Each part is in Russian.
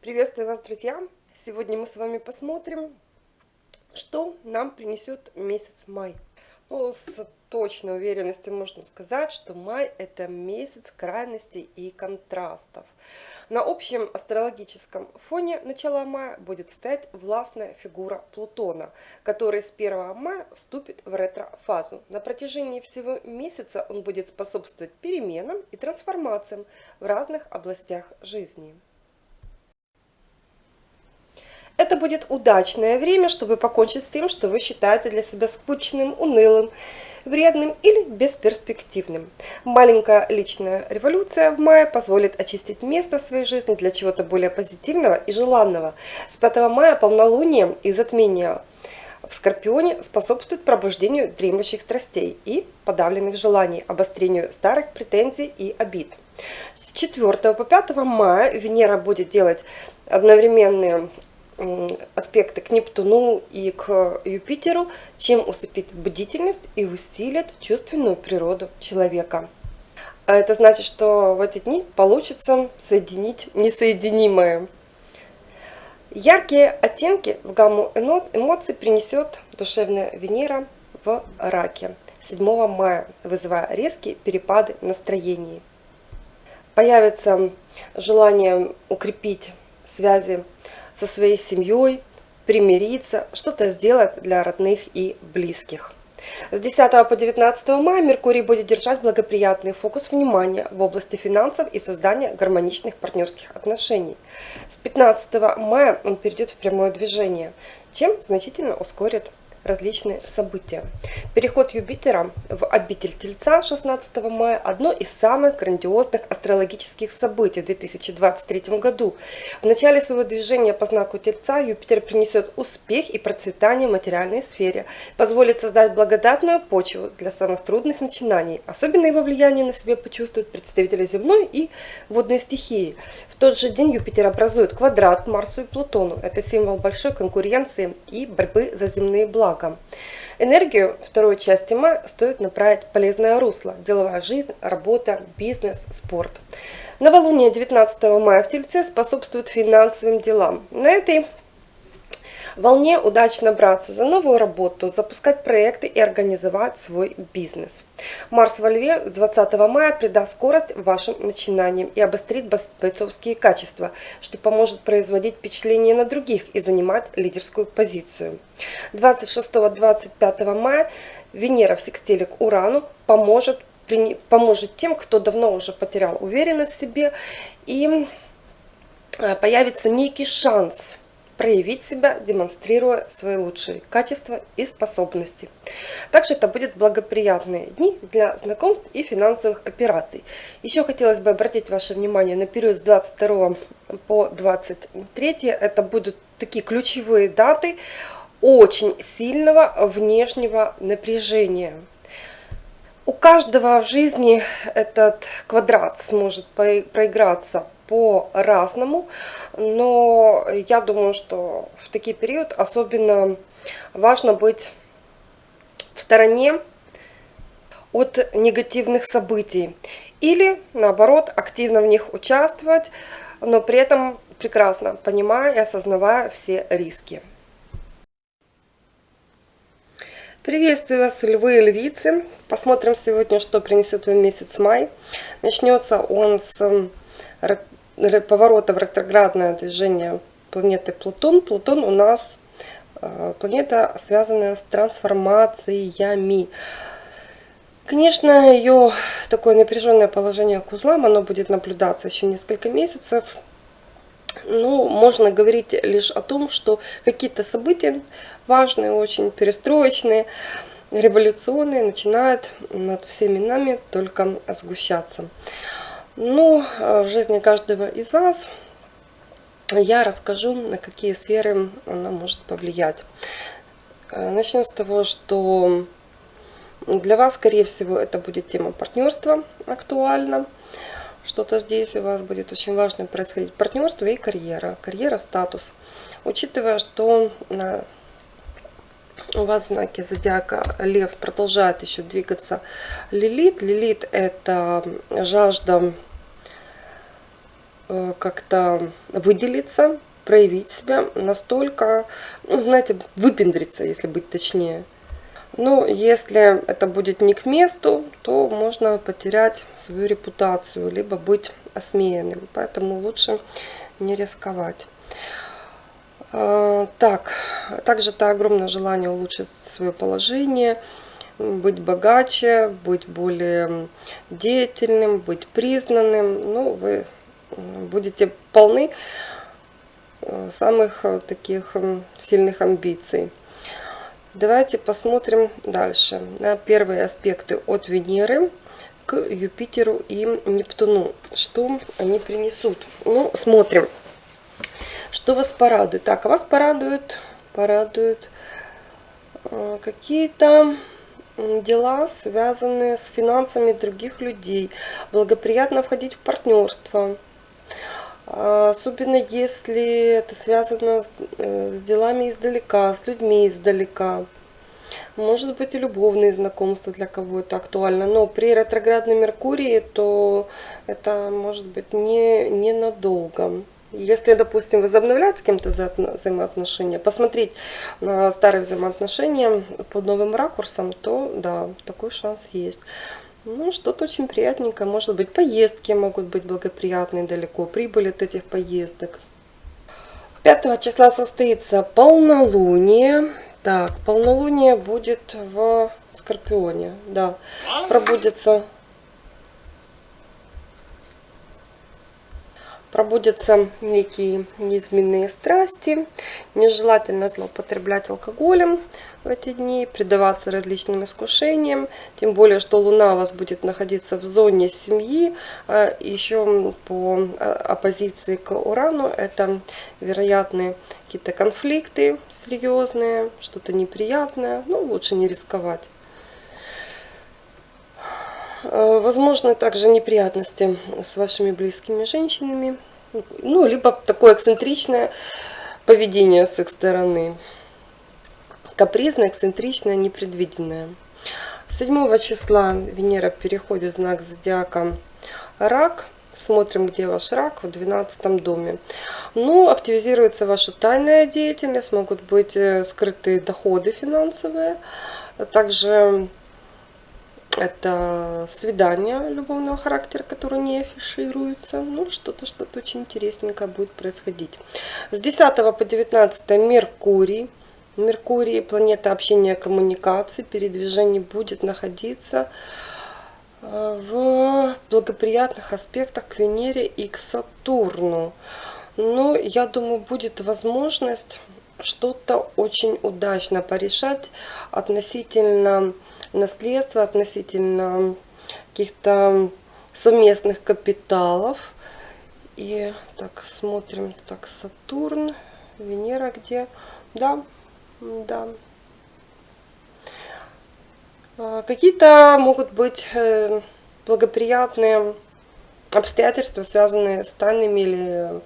Приветствую вас, друзья! Сегодня мы с вами посмотрим, что нам принесет месяц май. Ну, с точной уверенностью можно сказать, что май это месяц крайностей и контрастов. На общем астрологическом фоне начала мая будет стоять властная фигура Плутона, который с 1 мая вступит в ретро-фазу. На протяжении всего месяца он будет способствовать переменам и трансформациям в разных областях жизни. Это будет удачное время, чтобы покончить с тем, что вы считаете для себя скучным, унылым, вредным или бесперспективным. Маленькая личная революция в мае позволит очистить место в своей жизни для чего-то более позитивного и желанного. С 5 мая полнолуние и затмение в Скорпионе способствует пробуждению дремлющих страстей и подавленных желаний, обострению старых претензий и обид. С 4 по 5 мая Венера будет делать одновременные аспекты к Нептуну и к Юпитеру, чем усыпит бдительность и усилит чувственную природу человека. А это значит, что в эти дни получится соединить несоединимое. Яркие оттенки в гамму эмоций принесет душевная Венера в раке 7 мая, вызывая резкие перепады настроений. Появится желание укрепить связи со своей семьей, примириться, что-то сделать для родных и близких. С 10 по 19 мая Меркурий будет держать благоприятный фокус внимания в области финансов и создания гармоничных партнерских отношений. С 15 мая он перейдет в прямое движение, чем значительно ускорит различные события. Переход Юпитера в обитель Тельца 16 мая – одно из самых грандиозных астрологических событий в 2023 году. В начале своего движения по знаку Тельца Юпитер принесет успех и процветание в материальной сфере, позволит создать благодатную почву для самых трудных начинаний. Особенно его влияние на себе почувствуют представители земной и водной стихии. В тот же день Юпитер образует квадрат к Марсу и Плутону. Это символ большой конкуренции и борьбы за земные блага благом. Энергию второй части мая стоит направить полезное русло. Деловая жизнь, работа, бизнес, спорт. Новолуние 19 мая в Тельце способствует финансовым делам. На этой волне удачно браться за новую работу, запускать проекты и организовать свой бизнес. Марс во Льве 20 мая придаст скорость вашим начинаниям и обострит бойцовские качества, что поможет производить впечатление на других и занимать лидерскую позицию. 26-25 мая Венера в секстиле к Урану поможет, поможет тем, кто давно уже потерял уверенность в себе и э, появится некий шанс проявить себя, демонстрируя свои лучшие качества и способности. Также это будут благоприятные дни для знакомств и финансовых операций. Еще хотелось бы обратить ваше внимание на период с 22 по 23. Это будут такие ключевые даты очень сильного внешнего напряжения. У каждого в жизни этот квадрат сможет проиграться по-разному, но я думаю, что в такие период особенно важно быть в стороне от негативных событий или наоборот активно в них участвовать, но при этом прекрасно понимая и осознавая все риски. Приветствую вас, львы и львицы. Посмотрим сегодня, что принесет вам месяц май. Начнется он с поворота в ретроградное движение планеты Плутон. Плутон у нас э, планета, связанная с трансформациями. Конечно, ее такое напряженное положение к узлам, оно будет наблюдаться еще несколько месяцев. Ну, можно говорить лишь о том, что какие-то события важные, очень перестроечные, революционные, начинают над всеми нами только сгущаться. Ну, в жизни каждого из вас я расскажу, на какие сферы она может повлиять. Э, начнем с того, что для вас, скорее всего, это будет тема партнерства актуальна. Что-то здесь у вас будет очень важно происходить. Партнерство и карьера. Карьера, статус. Учитывая, что на у вас в знаке зодиака Лев продолжает еще двигаться Лилит. Лилит это жажда э, как-то выделиться, проявить себя настолько, ну, знаете, выпендриться, если быть точнее. Но если это будет не к месту, то можно потерять свою репутацию, либо быть осмеянным. Поэтому лучше не рисковать. А, так, также это огромное желание улучшить свое положение, быть богаче, быть более деятельным, быть признанным. Ну, вы будете полны э, самых э, таких сильных амбиций. Давайте посмотрим дальше на первые аспекты от Венеры к Юпитеру и Нептуну. Что они принесут? Ну, смотрим. Что вас порадует? Так, вас порадуют, порадуют э, какие-то дела, связанные с финансами других людей. Благоприятно входить в партнерство. А, особенно если это связано с, э, с делами издалека, с людьми издалека. Может быть и любовные знакомства для кого это актуально. Но при ретроградном Меркурии, то это может быть не, ненадолго. Если, допустим, возобновлять с кем-то взаимоотношения, посмотреть на старые взаимоотношения под новым ракурсом, то да, такой шанс есть. Ну, что-то очень приятненькое. Может быть, поездки могут быть благоприятные далеко, прибыль от этих поездок. 5 числа состоится полнолуние. Так, полнолуние будет в Скорпионе. Да, пробудется пробудятся некие неизменные страсти. Нежелательно злоупотреблять алкоголем в эти дни, предаваться различным искушениям. Тем более, что Луна у вас будет находиться в зоне семьи. А Еще по а, оппозиции к Урану это вероятные какие-то конфликты серьезные, что-то неприятное. Ну, лучше не рисковать. Э, возможно также неприятности с вашими близкими женщинами. Ну, либо такое эксцентричное поведение с их стороны. Капризное, эксцентричное, непредвиденное. 7 числа Венера переходит в знак зодиака Рак. Смотрим, где ваш рак, в 12 доме. Ну, активизируется ваша тайная деятельность, могут быть э, скрытые доходы финансовые. Также это свидание любовного характера, которое не афишируется. Ну, что-то, что-то очень интересненькое будет происходить. С 10 по 19 Меркурий. Меркурий, планета общения коммуникации, передвижений, будет находиться э, в благоприятных аспектах к Венере и к Сатурну. Но я думаю, будет возможность что-то очень удачно порешать относительно наследство относительно каких-то совместных капиталов. И так, смотрим, так, Сатурн, Венера где? Да, да. А, какие-то могут быть э, благоприятные обстоятельства, связанные с тайными или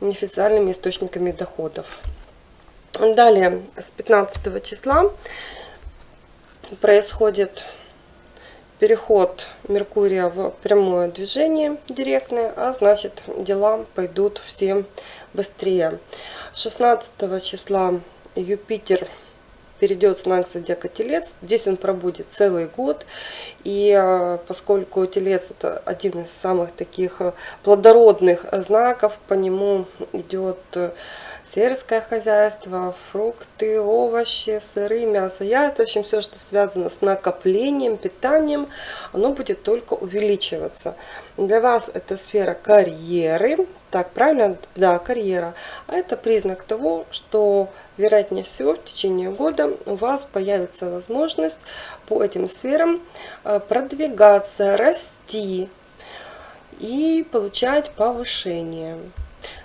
неофициальными источниками доходов. Далее, с 15 числа происходит переход Меркурия в прямое движение директное, а значит дела пойдут все быстрее. 16 числа Юпитер перейдет в знак зодиака Телец. Здесь он пробудет целый год. И а, поскольку Телец это один из самых таких плодородных знаков, по нему идет сельское хозяйство, фрукты, овощи, сыры, мясо, яйца, в общем, все, что связано с накоплением, питанием, оно будет только увеличиваться. Для вас это сфера карьеры, так, правильно? Да, карьера. А это признак того, что, вероятнее всего, в течение года у вас появится возможность по этим сферам э, продвигаться, расти и получать повышение.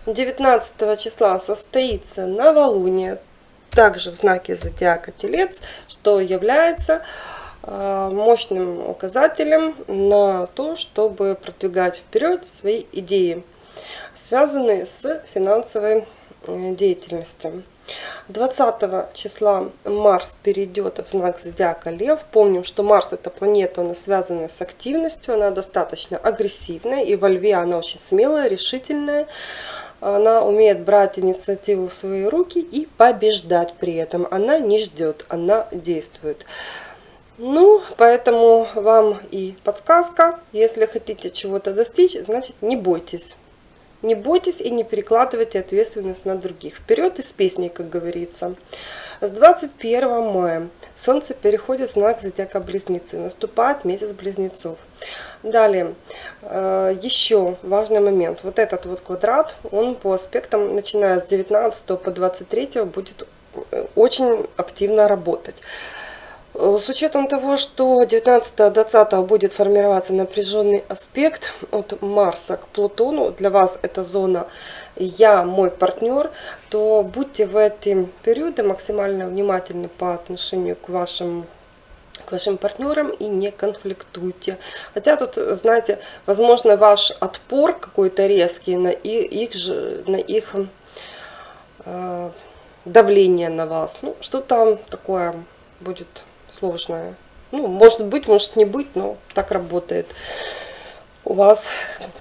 19 числа состоится новолуние, также в знаке зодиака Телец, что является э, мощным указателем на то, чтобы продвигать вперед свои идеи, связанные с финансовой э, деятельностью. 20 числа Марс перейдет в знак зодиака Лев. Помним, что Марс это планета, она связана с активностью, она достаточно агрессивная, и во Льве она очень смелая, решительная. Она умеет брать инициативу в свои руки и побеждать при этом. Она не ждет, она действует. Ну, поэтому вам и подсказка. Если хотите чего-то достичь, значит не бойтесь. Не бойтесь и не перекладывайте ответственность на других. Вперед из песни, как говорится. С 21 мая Солнце переходит в знак зодиака Близнецы. Наступает месяц Близнецов. Далее, э, еще важный момент. Вот этот вот квадрат, он по аспектам, начиная с 19 по 23 будет э, очень активно работать. Э, с учетом того, что 19-20 будет формироваться напряженный аспект от Марса к Плутону, для вас это зона «я, мой партнер», то будьте в эти периоды максимально внимательны по отношению к вашим к вашим партнерам и не конфликтуйте. Хотя тут, знаете, возможно, ваш отпор какой-то резкий на их, же, на их э, давление на вас. Ну, что там такое будет сложное. Ну, может быть, может не быть, но так работает у вас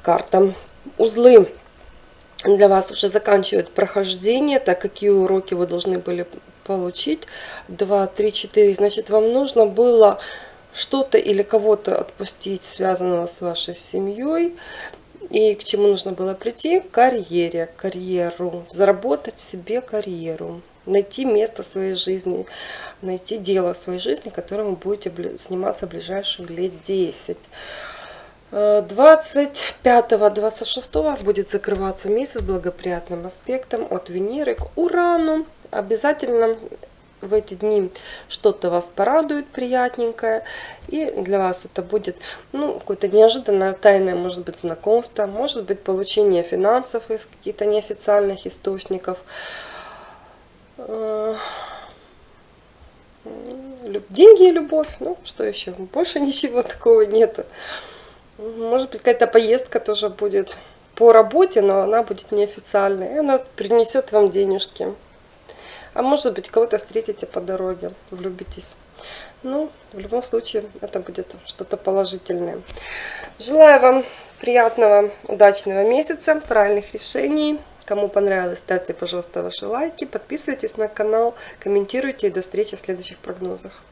карта. Узлы для вас уже заканчивают прохождение, так какие уроки вы должны были получить. 2, 3, 4. Значит, вам нужно было что-то или кого-то отпустить, связанного с вашей семьей. И к чему нужно было прийти? К карьере, карьеру. Заработать себе карьеру. Найти место в своей жизни найти дело в своей жизни, которым вы будете заниматься ближайшие лет 10. 25-26 будет закрываться месяц благоприятным аспектом от Венеры к Урану. Обязательно в эти дни что-то вас порадует приятненькое. И для вас это будет ну, какое-то неожиданное тайное, может быть, знакомство, может быть, получение финансов из каких-то неофициальных источников. Деньги и любовь. Ну, что еще? Больше ничего такого нету. Может быть, какая-то поездка тоже будет по работе, но она будет неофициальной. И она принесет вам денежки. А может быть, кого-то встретите по дороге, влюбитесь. Ну, в любом случае, это будет что-то положительное. Желаю вам приятного, удачного месяца, правильных решений. Кому понравилось, ставьте, пожалуйста, ваши лайки, подписывайтесь на канал, комментируйте и до встречи в следующих прогнозах.